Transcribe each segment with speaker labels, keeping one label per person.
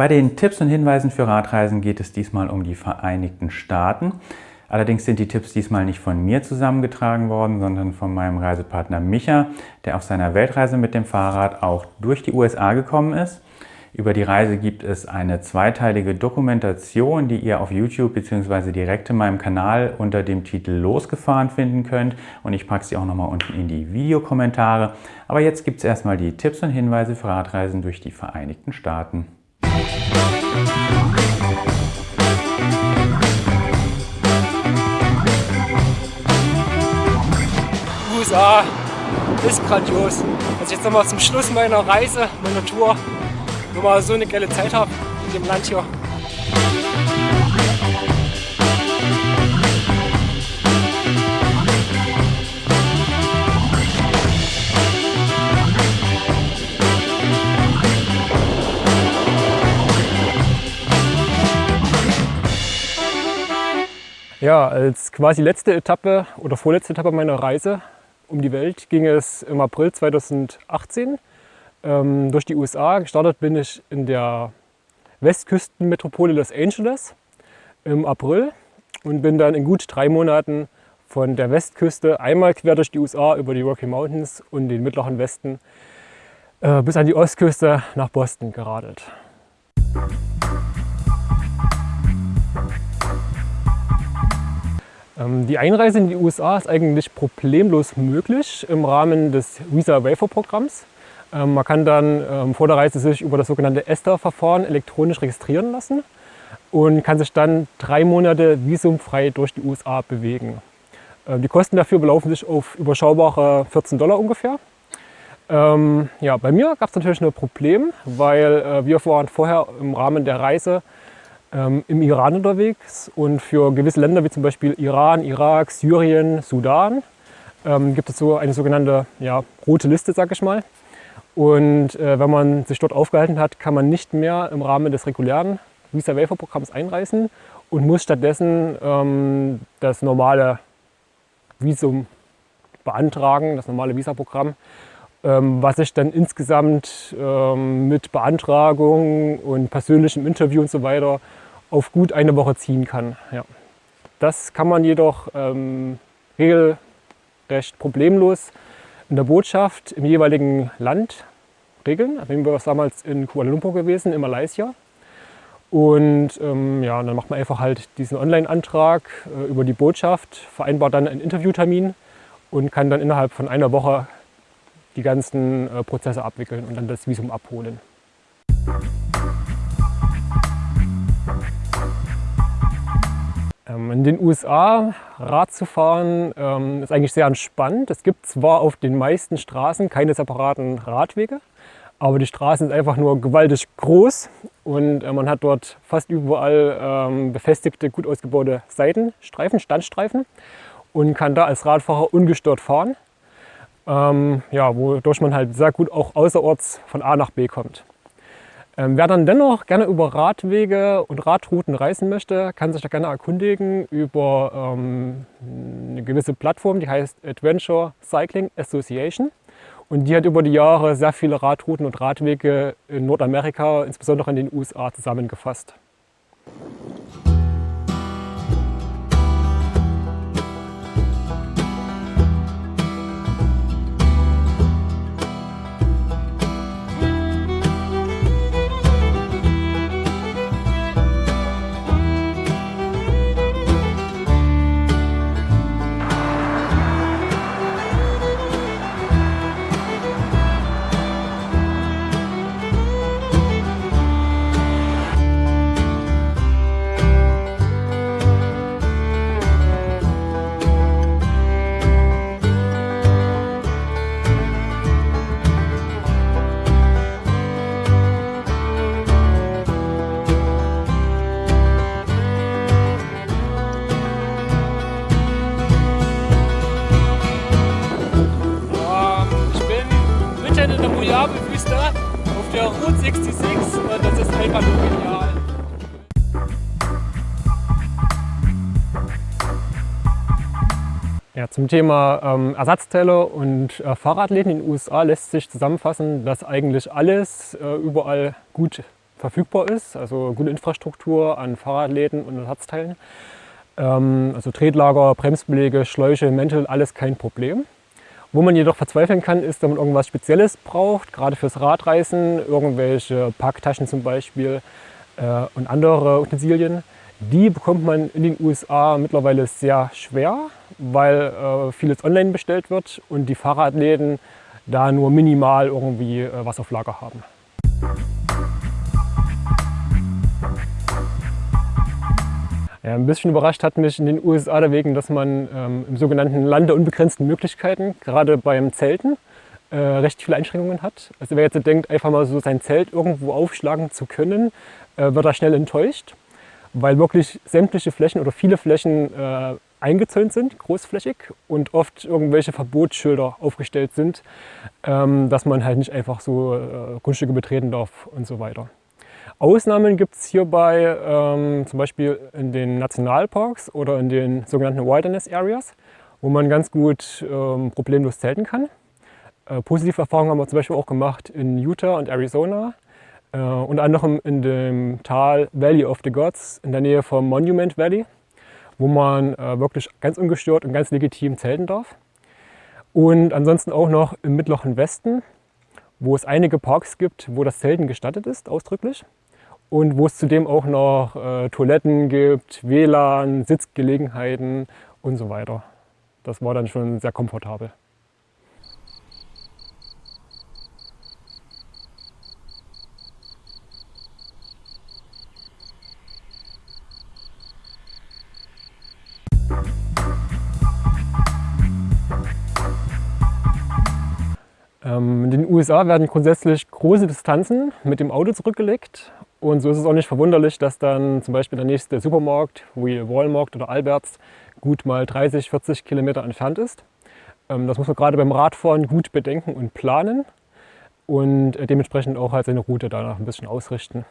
Speaker 1: Bei den Tipps und Hinweisen für Radreisen geht es diesmal um die Vereinigten Staaten. Allerdings sind die Tipps diesmal nicht von mir zusammengetragen worden, sondern von meinem Reisepartner Micha, der auf seiner Weltreise mit dem Fahrrad auch durch die USA gekommen ist. Über die Reise gibt es eine zweiteilige Dokumentation, die ihr auf YouTube bzw. direkt in meinem Kanal unter dem Titel Losgefahren finden könnt. Und ich packe sie auch nochmal unten in die Videokommentare. Aber jetzt gibt es erstmal die Tipps und Hinweise für Radreisen durch die Vereinigten Staaten.
Speaker 2: USA ist grandios. Also jetzt nochmal zum Schluss meiner Reise, meiner Tour, wo man so eine geile Zeit habe in dem Land hier. Ja, als quasi letzte Etappe oder vorletzte Etappe meiner Reise um die Welt ging es im April 2018 ähm, durch die USA. Gestartet bin ich in der Westküstenmetropole Los Angeles im April und bin dann in gut drei Monaten von der Westküste einmal quer durch die USA über die Rocky Mountains und den mittleren Westen äh, bis an die Ostküste nach Boston geradelt. Die Einreise in die USA ist eigentlich problemlos möglich im Rahmen des Visa Waiver Programms. Ähm, man kann dann ähm, vor der Reise sich über das sogenannte ESTA-Verfahren elektronisch registrieren lassen und kann sich dann drei Monate visumfrei durch die USA bewegen. Die Kosten dafür belaufen sich auf überschaubare 14 Dollar ungefähr. ja, bei mir gab es natürlich ein Problem, weil äh, wir waren vorher im Rahmen der Reise ähm, im Iran unterwegs und für gewisse Länder wie zum Beispiel Iran, Irak, Syrien, Sudan ähm, gibt es so eine sogenannte ja, rote Liste, sag ich mal. Und äh, wenn man sich dort aufgehalten hat, kann man nicht mehr im Rahmen des regulären Visa Waiver Programms einreisen und muss stattdessen ähm, das normale Visum beantragen, das normale Visa-Programm, ähm, was sich dann insgesamt ähm, mit Beantragung und persönlichem Interview und so weiter auf gut eine Woche ziehen kann. Ja. Das kann man jedoch ähm, regelrecht problemlos in der Botschaft im jeweiligen Land regeln. Also wir damals in Kuala Lumpur gewesen, in Malaysia. Und ähm, ja, dann macht man einfach halt diesen Online-Antrag äh, über die Botschaft, vereinbart dann einen Interviewtermin und kann dann innerhalb von einer Woche die ganzen äh, Prozesse abwickeln und dann das Visum abholen. In den USA Rad zu fahren ähm, ist eigentlich sehr entspannt. Es gibt zwar auf den meisten Straßen keine separaten Radwege, aber die Straßen sind einfach nur gewaltig groß und äh, man hat dort fast überall ähm, befestigte, gut ausgebaute Seitenstreifen, Standstreifen und kann da als Radfahrer ungestört fahren, ja, wodurch man halt sehr gut auch außerorts von A nach B kommt. Ähm, wer dann dennoch gerne über Radwege und Radrouten reisen möchte, kann sich da gerne erkundigen über ähm, eine gewisse Plattform, die heißt Adventure Cycling Association. Und die hat über die Jahre sehr viele Radrouten und Radwege in Nordamerika, insbesondere in den USA, zusammengefasst. Ja, zum Thema ähm, Ersatzteile und äh, Fahrradläden in den USA lässt sich zusammenfassen, dass eigentlich alles äh, überall gut verfügbar ist, also gute Infrastruktur an Fahrradläden und Ersatzteilen. Ähm, also Tretlager, Bremsbeläge, Schläuche, Mäntel, alles kein Problem. Wo man jedoch verzweifeln kann, ist, wenn man irgendwas Spezielles braucht, gerade fürs Radreisen, irgendwelche Packtaschen zum Beispiel äh, und andere Utensilien. Die bekommt man in den USA mittlerweile sehr schwer, weil äh, vieles online bestellt wird und die Fahrradläden da nur minimal irgendwie äh, was auf Lager haben. Ja, ein bisschen überrascht hat mich in den USA deswegen, dass man ähm, im sogenannten Land der unbegrenzten Möglichkeiten, gerade beim Zelten, äh, recht viele Einschränkungen hat. Also wer jetzt denkt, einfach mal so sein Zelt irgendwo aufschlagen zu können, äh, wird da schnell enttäuscht, weil wirklich sämtliche Flächen oder viele Flächen äh, eingezäunt sind, großflächig und oft irgendwelche Verbotsschilder aufgestellt sind, ähm, dass man halt nicht einfach so äh, Grundstücke betreten darf und so weiter. Ausnahmen gibt es hierbei ähm, zum Beispiel in den Nationalparks oder in den sogenannten Wilderness Areas, wo man ganz gut ähm, problemlos zelten kann. Äh, positive Erfahrungen haben wir zum Beispiel auch gemacht in Utah und Arizona, äh, unter anderem in dem Tal Valley of the Gods in der Nähe vom Monument Valley wo man äh, wirklich ganz ungestört und ganz legitim zelten darf. Und ansonsten auch noch im Mittleren Westen, wo es einige Parks gibt, wo das Zelten gestattet ist, ausdrücklich. Und wo es zudem auch noch äh, Toiletten gibt, WLAN, Sitzgelegenheiten und so weiter. Das war dann schon sehr komfortabel. USA werden grundsätzlich große Distanzen mit dem Auto zurückgelegt. Und so ist es auch nicht verwunderlich, dass dann zum Beispiel der nächste Supermarkt, wie Walmart oder Alberts, gut mal 30, 40 Kilometer entfernt ist. Ähm, das muss man gerade beim Radfahren gut bedenken und planen und äh, dementsprechend auch halt seine Route danach ein bisschen ausrichten.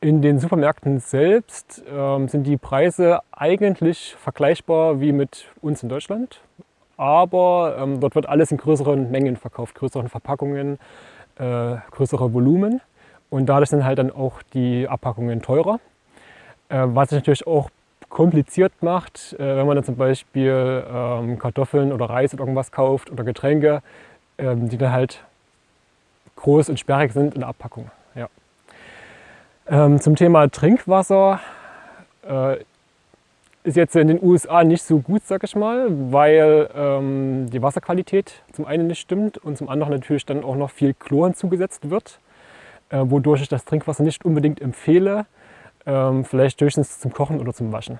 Speaker 2: In den Supermärkten selbst ähm, sind die Preise eigentlich vergleichbar wie mit uns in Deutschland aber ähm, dort wird alles in größeren Mengen verkauft, größeren Verpackungen, äh, größere Volumen und dadurch sind halt dann auch die Abpackungen teurer. Äh, was sich natürlich auch kompliziert macht, äh, wenn man dann zum Beispiel ähm, Kartoffeln oder Reis oder irgendwas kauft oder Getränke, ähm, die dann halt groß und sperrig sind in der Abpackung. Ja. Ähm, zum Thema Trinkwasser äh, ist jetzt in den USA nicht so gut, sag ich mal, weil ähm, die Wasserqualität zum einen nicht stimmt und zum anderen natürlich dann auch noch viel Chlor hinzugesetzt wird, äh, wodurch ich das Trinkwasser nicht unbedingt empfehle, ähm, vielleicht höchstens zum Kochen oder zum Waschen.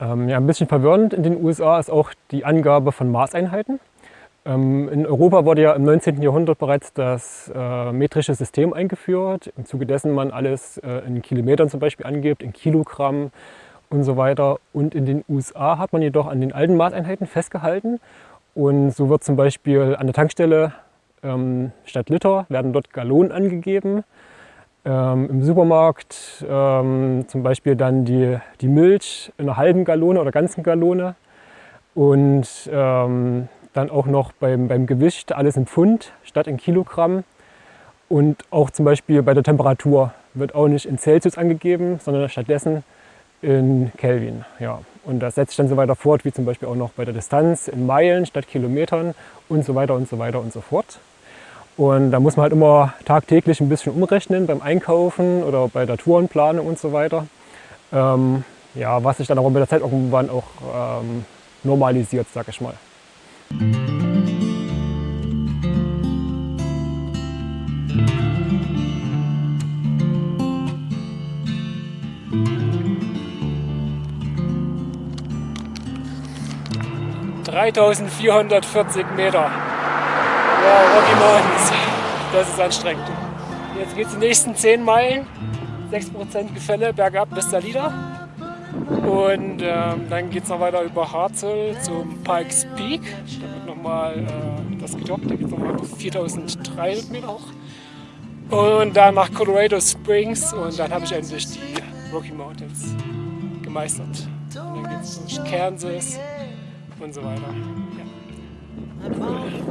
Speaker 2: Ähm, ja, ein bisschen verwirrend in den USA ist auch die Angabe von Maßeinheiten. Ähm, in Europa wurde ja im 19. Jahrhundert bereits das äh, metrische System eingeführt, im Zuge dessen man alles äh, in Kilometern zum Beispiel angibt, in Kilogramm und so weiter. Und in den USA hat man jedoch an den alten Maßeinheiten festgehalten und so wird zum Beispiel an der Tankstelle ähm, statt Liter werden dort Gallonen angegeben. Ähm, Im Supermarkt ähm, zum Beispiel dann die, die Milch in einer halben Gallone oder ganzen Gallone. Und ähm, dann auch noch beim, beim Gewicht alles in Pfund statt in Kilogramm. Und auch zum Beispiel bei der Temperatur wird auch nicht in Celsius angegeben, sondern stattdessen in Kelvin. Ja. Und das setzt sich dann so weiter fort, wie zum Beispiel auch noch bei der Distanz in Meilen statt Kilometern und so weiter und so weiter und so fort. Und da muss man halt immer tagtäglich ein bisschen umrechnen beim Einkaufen oder bei der Tourenplanung und so weiter. Ähm, ja, was sich dann auch mit der Zeit irgendwann auch ähm, normalisiert, sag ich mal. 3440 Meter. Wow, Rocky Mountains. Das ist anstrengend. Jetzt geht es die nächsten 10 Meilen. 6% Gefälle bergab bis Salida. Und ähm, dann geht es noch weiter über Harzel zum Pikes Peak. Da wird nochmal äh, das gedoppt, da geht es nochmal 4300 Meter hoch. Und dann nach Colorado Springs und dann habe ich endlich die Rocky Mountains gemeistert. Und dann geht es durch Kansas und so weiter. Ja. Cool.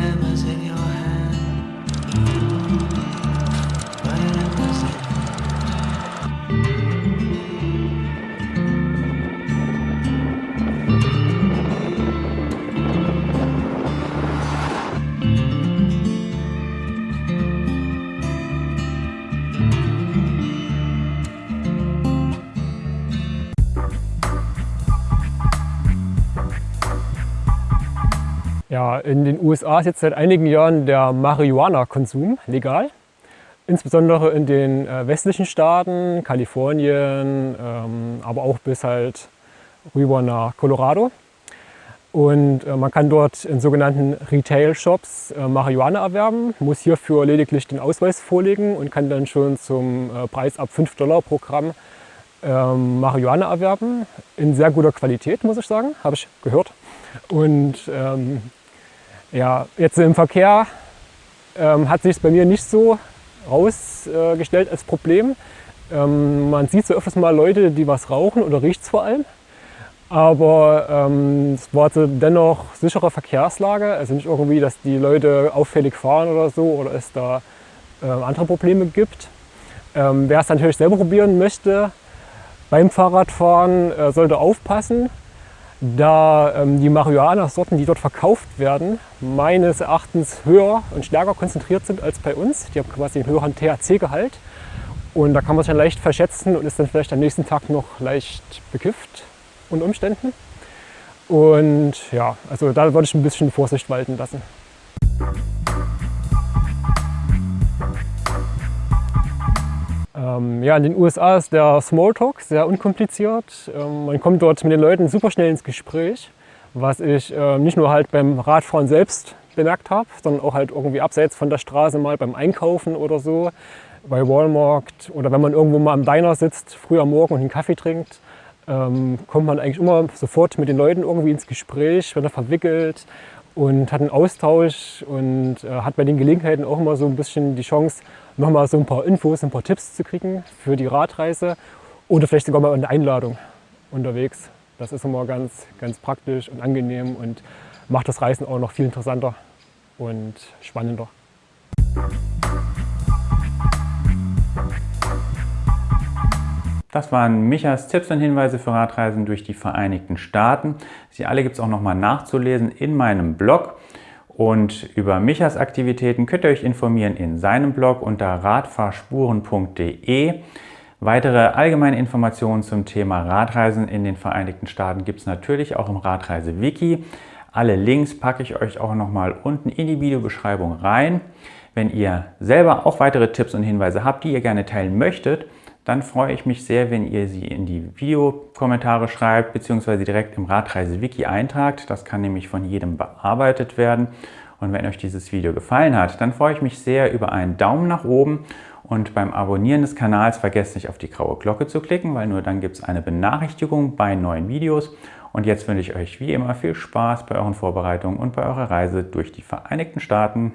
Speaker 2: mademoiselle. Ja, in den USA ist jetzt seit einigen Jahren der Marihuana-Konsum legal. Insbesondere in den äh, westlichen Staaten, Kalifornien, ähm, aber auch bis halt rüber nach Colorado. Und äh, man kann dort in sogenannten Retail-Shops äh, Marihuana erwerben, muss hierfür lediglich den Ausweis vorlegen und kann dann schon zum Preis ab 5 Dollar pro Gramm ähm, Marihuana erwerben. In sehr guter Qualität, muss ich sagen, habe ich gehört. Und ähm, ja, jetzt im Verkehr ähm, hat sich bei mir nicht so rausgestellt als Problem. Ähm, man sieht so öfters mal Leute, die was rauchen oder riecht es vor allem. Aber ähm, es war dennoch sichere Verkehrslage, also nicht irgendwie, dass die Leute auffällig fahren oder so oder es da äh, andere Probleme gibt. Ähm, wer es natürlich selber probieren möchte, beim Fahrradfahren äh, sollte aufpassen, da ähm, die Marihuana-Sorten, die dort verkauft werden, meines Erachtens höher und stärker konzentriert sind als bei uns. Die haben quasi einen höheren THC-Gehalt und da kann man sich dann leicht verschätzen und ist dann vielleicht am nächsten Tag noch leicht bekifft und Umständen. Und ja, also da würde ich ein bisschen Vorsicht walten lassen. Ähm, ja, in den USA ist der Smalltalk sehr unkompliziert. Ähm, man kommt dort mit den Leuten super schnell ins Gespräch, was ich äh, nicht nur halt beim Radfahren selbst bemerkt habe, sondern auch halt irgendwie abseits von der Straße mal beim Einkaufen oder so, bei Walmart oder wenn man irgendwo mal am Diner sitzt, früh am Morgen und einen Kaffee trinkt ähm, kommt man eigentlich immer sofort mit den Leuten irgendwie ins Gespräch, wird da verwickelt und hat einen Austausch und äh, hat bei den Gelegenheiten auch immer so ein bisschen die Chance, nochmal so ein paar Infos, ein paar Tipps zu kriegen für die Radreise oder vielleicht sogar mal eine Einladung unterwegs. Das ist immer ganz, ganz praktisch und angenehm und macht das Reisen auch noch viel interessanter und spannender.
Speaker 1: Das waren Michas Tipps und Hinweise für Radreisen durch die Vereinigten Staaten. Sie alle gibt es auch nochmal nachzulesen in meinem Blog. Und über Michas Aktivitäten könnt ihr euch informieren in seinem Blog unter radfahrspuren.de. Weitere allgemeine Informationen zum Thema Radreisen in den Vereinigten Staaten gibt es natürlich auch im Radreise-Wiki. Alle Links packe ich euch auch nochmal unten in die Videobeschreibung rein. Wenn ihr selber auch weitere Tipps und Hinweise habt, die ihr gerne teilen möchtet, dann freue ich mich sehr, wenn ihr sie in die Videokommentare schreibt bzw. direkt im Radreise-Wiki eintragt. Das kann nämlich von jedem bearbeitet werden. Und wenn euch dieses Video gefallen hat, dann freue ich mich sehr über einen Daumen nach oben und beim Abonnieren des Kanals vergesst nicht auf die graue Glocke zu klicken, weil nur dann gibt es eine Benachrichtigung bei neuen Videos. Und jetzt wünsche ich euch wie immer viel Spaß bei euren Vorbereitungen und bei eurer Reise durch die Vereinigten Staaten.